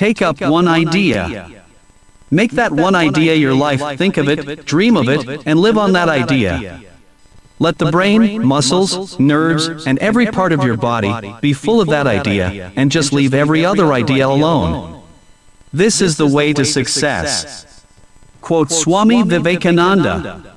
Take up one idea. Make that one idea your life, think of it, dream of it, and live on that idea. Let the brain, muscles, nerves, and every part of your body be full of that idea, and just leave every other idea alone. This is the way to success. Quote Swami Vivekananda.